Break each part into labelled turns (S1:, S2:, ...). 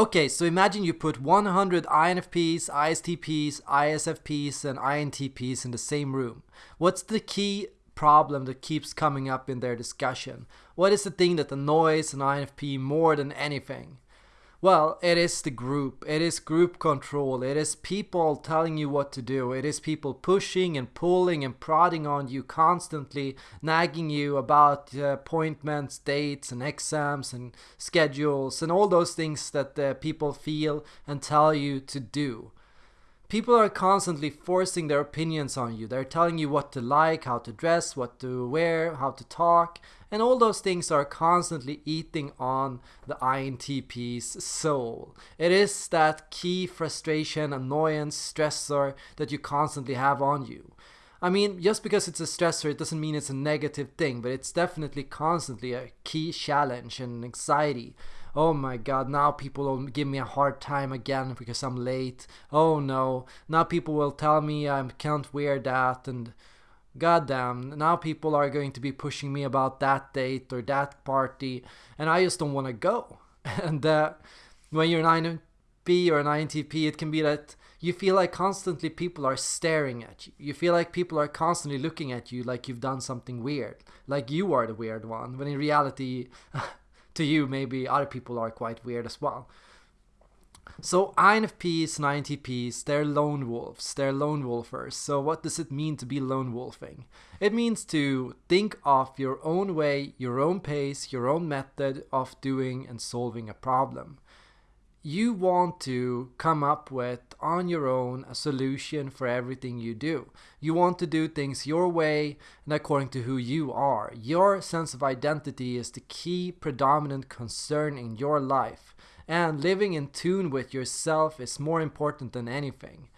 S1: Okay, so imagine you put 100 INFPs, ISTPs, ISFPs, and INTPs in the same room. What's the key problem that keeps coming up in their discussion? What is the thing that annoys an INFP more than anything? Well, it is the group. It is group control. It is people telling you what to do. It is people pushing and pulling and prodding on you constantly, nagging you about uh, appointments, dates, and exams and schedules and all those things that uh, people feel and tell you to do. People are constantly forcing their opinions on you. They're telling you what to like, how to dress, what to wear, how to talk, and all those things are constantly eating on the INTP's soul. It is that key frustration, annoyance, stressor that you constantly have on you. I mean, just because it's a stressor, it doesn't mean it's a negative thing, but it's definitely constantly a key challenge and anxiety oh my god, now people will give me a hard time again because I'm late. Oh no, now people will tell me I can't wear that and goddamn, now people are going to be pushing me about that date or that party and I just don't want to go. and uh, when you're an INFP or an INTP, it can be that you feel like constantly people are staring at you. You feel like people are constantly looking at you like you've done something weird, like you are the weird one, when in reality, to you, maybe other people are quite weird as well. So INFPs and INTPs, they're lone wolves, they're lone wolfers. So what does it mean to be lone wolfing? It means to think of your own way, your own pace, your own method of doing and solving a problem you want to come up with on your own a solution for everything you do. You want to do things your way and according to who you are. Your sense of identity is the key predominant concern in your life, and living in tune with yourself is more important than anything.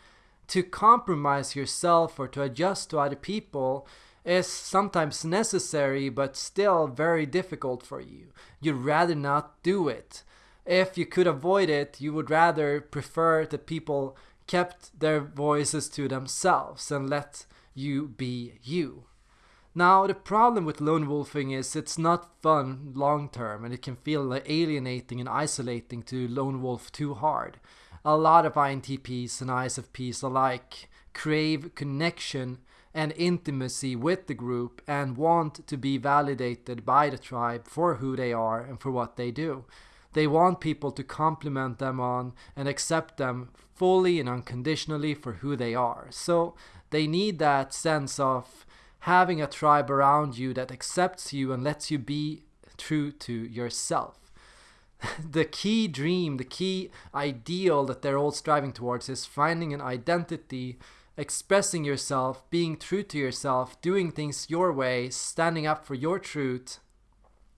S1: To compromise yourself or to adjust to other people is sometimes necessary but still very difficult for you. You'd rather not do it if you could avoid it, you would rather prefer that people kept their voices to themselves and let you be you. Now, the problem with lone wolfing is it's not fun long term and it can feel alienating and isolating to lone wolf too hard. A lot of INTPs and ISFPs alike crave connection and intimacy with the group and want to be validated by the tribe for who they are and for what they do. They want people to compliment them on and accept them fully and unconditionally for who they are. So they need that sense of having a tribe around you that accepts you and lets you be true to yourself. the key dream, the key ideal that they're all striving towards is finding an identity, expressing yourself, being true to yourself, doing things your way, standing up for your truth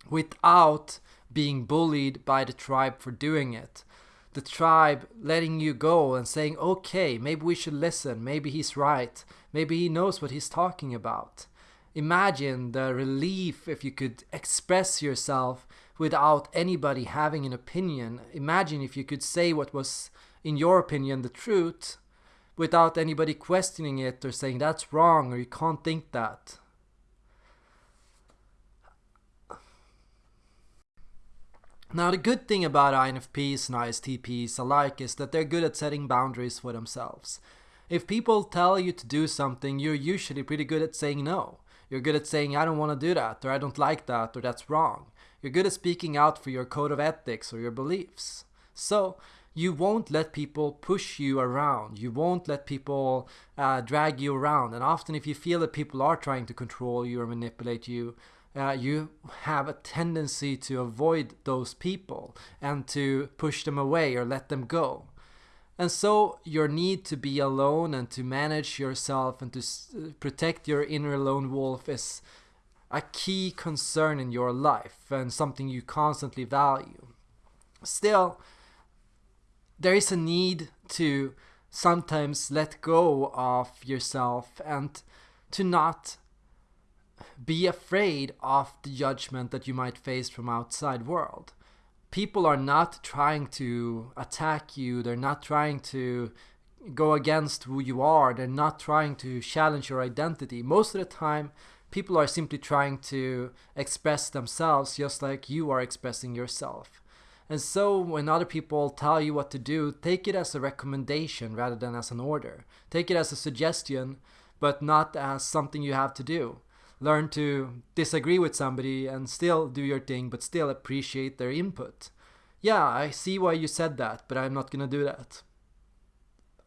S1: without being bullied by the tribe for doing it. The tribe letting you go and saying, okay, maybe we should listen, maybe he's right, maybe he knows what he's talking about. Imagine the relief if you could express yourself without anybody having an opinion. Imagine if you could say what was, in your opinion, the truth without anybody questioning it or saying that's wrong or you can't think that. Now the good thing about INFPs and ISTPs alike is that they're good at setting boundaries for themselves. If people tell you to do something, you're usually pretty good at saying no. You're good at saying I don't want to do that, or I don't like that, or that's wrong. You're good at speaking out for your code of ethics or your beliefs. So, you won't let people push you around. You won't let people uh, drag you around. And often, if you feel that people are trying to control you or manipulate you, uh, you have a tendency to avoid those people and to push them away or let them go. And so your need to be alone and to manage yourself and to protect your inner lone wolf is a key concern in your life and something you constantly value. Still, there is a need to sometimes let go of yourself and to not be afraid of the judgment that you might face from outside world. People are not trying to attack you, they're not trying to go against who you are, they're not trying to challenge your identity. Most of the time, people are simply trying to express themselves just like you are expressing yourself. And so when other people tell you what to do, take it as a recommendation rather than as an order. Take it as a suggestion, but not as something you have to do. Learn to disagree with somebody and still do your thing, but still appreciate their input. Yeah, I see why you said that, but I'm not gonna do that.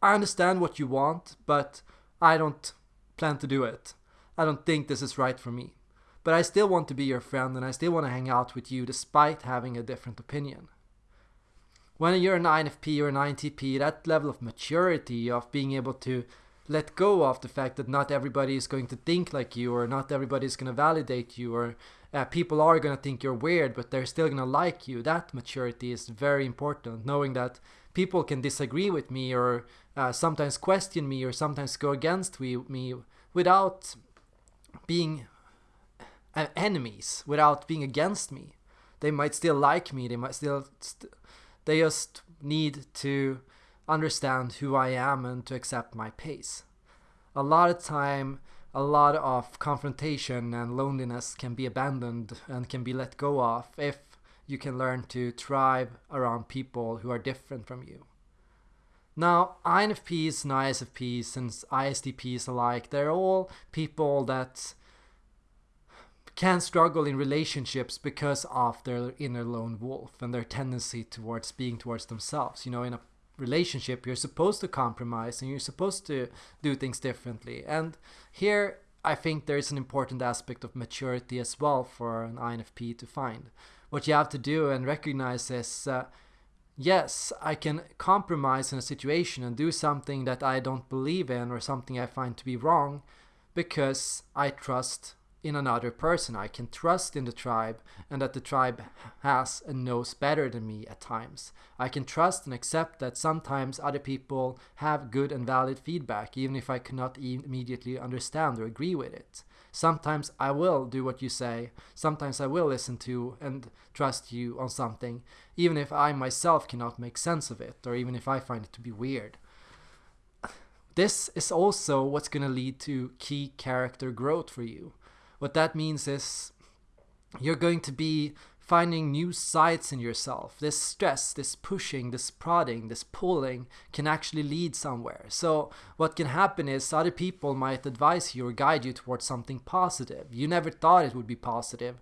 S1: I understand what you want, but I don't plan to do it. I don't think this is right for me. But I still want to be your friend and I still want to hang out with you despite having a different opinion. When you're an INFP or an INTP, that level of maturity of being able to let go of the fact that not everybody is going to think like you or not everybody is going to validate you or uh, people are going to think you're weird but they're still going to like you. That maturity is very important. Knowing that people can disagree with me or uh, sometimes question me or sometimes go against me, me without being uh, enemies without being against me. They might still like me. They might still st they just need to understand who I am and to accept my pace. A lot of time, a lot of confrontation and loneliness can be abandoned and can be let go of if you can learn to thrive around people who are different from you. Now, INFPs and ISFPs and ISTPs alike, they're all people that can struggle in relationships because of their inner lone wolf and their tendency towards being towards themselves. You know, in a relationship you're supposed to compromise and you're supposed to do things differently. And here I think there's an important aspect of maturity as well for an INFP to find. What you have to do and recognize is uh, yes I can compromise in a situation and do something that I don't believe in or something I find to be wrong because I trust in another person. I can trust in the tribe and that the tribe has and knows better than me at times. I can trust and accept that sometimes other people have good and valid feedback even if I cannot immediately understand or agree with it. Sometimes I will do what you say, sometimes I will listen to and trust you on something even if I myself cannot make sense of it or even if I find it to be weird. This is also what's going to lead to key character growth for you. What that means is you're going to be finding new sides in yourself. This stress, this pushing, this prodding, this pulling can actually lead somewhere. So what can happen is other people might advise you or guide you towards something positive. You never thought it would be positive.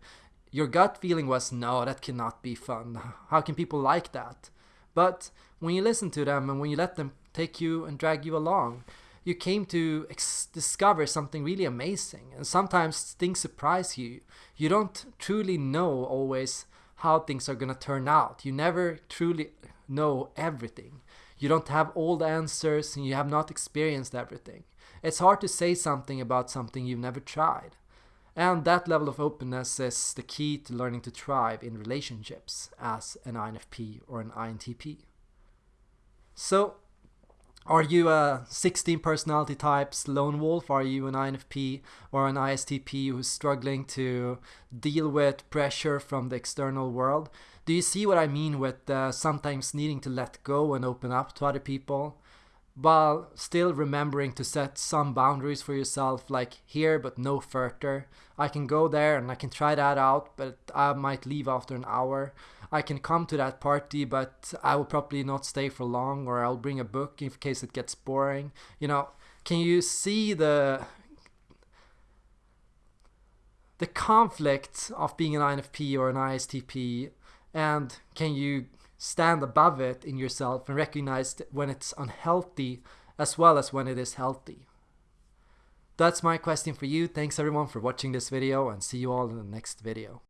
S1: Your gut feeling was, no, that cannot be fun. How can people like that? But when you listen to them and when you let them take you and drag you along, you came to discover something really amazing. And sometimes things surprise you. You don't truly know always how things are going to turn out. You never truly know everything. You don't have all the answers and you have not experienced everything. It's hard to say something about something you've never tried. And that level of openness is the key to learning to thrive in relationships as an INFP or an INTP. So are you a 16 personality types lone wolf? Are you an INFP or an ISTP who's struggling to deal with pressure from the external world? Do you see what I mean with uh, sometimes needing to let go and open up to other people? while still remembering to set some boundaries for yourself like here but no further i can go there and i can try that out but i might leave after an hour i can come to that party but i will probably not stay for long or i'll bring a book in case it gets boring you know can you see the the conflict of being an infp or an istp and can you stand above it in yourself and recognize when it's unhealthy as well as when it is healthy. That's my question for you. Thanks everyone for watching this video and see you all in the next video.